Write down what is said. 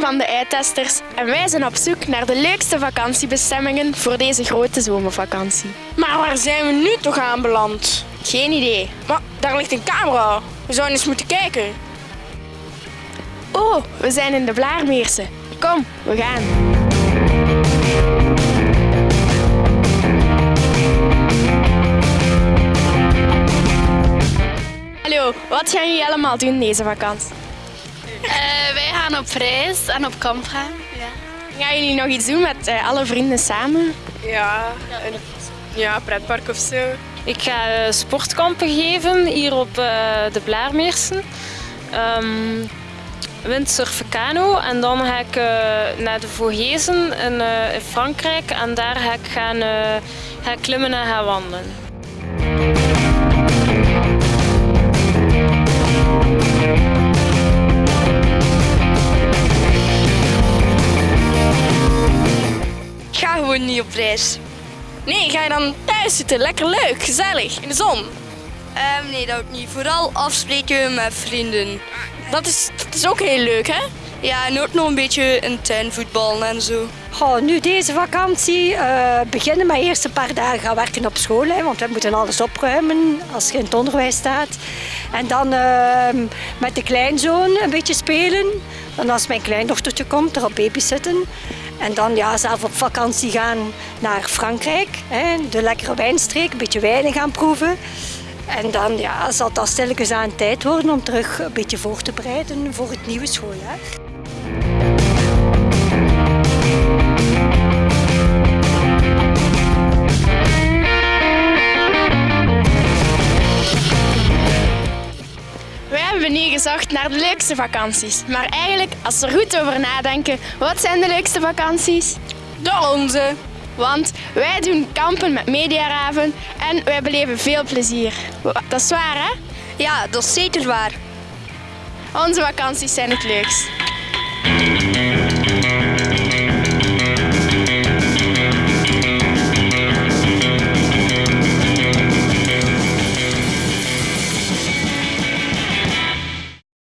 radiotesters en wij zijn op zoek naar de leukste vakantiebestemmingen voor deze grote zomervakantie. Maar waar zijn we nu toch aanbeland? Geen idee. Maar daar ligt een camera. We zouden eens moeten kijken. Oh, we zijn in de Blaarmeersen. Kom, we gaan. Hallo, wat gaan jullie allemaal doen deze vakantie? Eh, wij gaan op reis en op kamp gaan. Ja. Gaan jullie nog iets doen met eh, alle vrienden samen? Ja, een ja, pretpark of zo. Ik ga eh, sportkampen geven hier op eh, de Blaarmeersen. Ehm windsurfen kano en dan ga ik eh, naar de Vogesen in, eh, in Frankrijk en daar ga ik gaan, eh, ga ik klimmen en gaan wandelen. Niet op reis. Nee, ga je dan thuis zitten? Lekker leuk, gezellig, in de zon. Ehm, nee, dat ook niet. Vooral afspreken met vrienden. Dat is, dat is ook heel leuk, hè? Ja, en ook nog een beetje in tuin voetballen en zo. Goh, nu deze vakantie eh, beginnen met eerst een paar dagen gaan werken op school. Hè, want we moeten alles opruimen als je in het onderwijs staat. En dan ehm, met de kleinzoon een beetje spelen. Dan als mijn kleindochtertje komt, erop babysitten. En dan ja, zelf op vakantie gaan naar Frankrijk. Hè, de lekkere wijnstreek, een beetje wijnen gaan proeven. En dan ja, zal dat stilletjes aan tijd worden om terug een beetje voor te bereiden voor het nieuwe schooljaar. Nu gezocht naar de leukste vakanties. Maar eigenlijk, als we er goed over nadenken, wat zijn de leukste vakanties? De onze. Want wij doen kampen met Mediaraven en wij beleven veel plezier. Dat is waar, hè? Ja, dat is zeker waar. Onze vakanties zijn het leukst.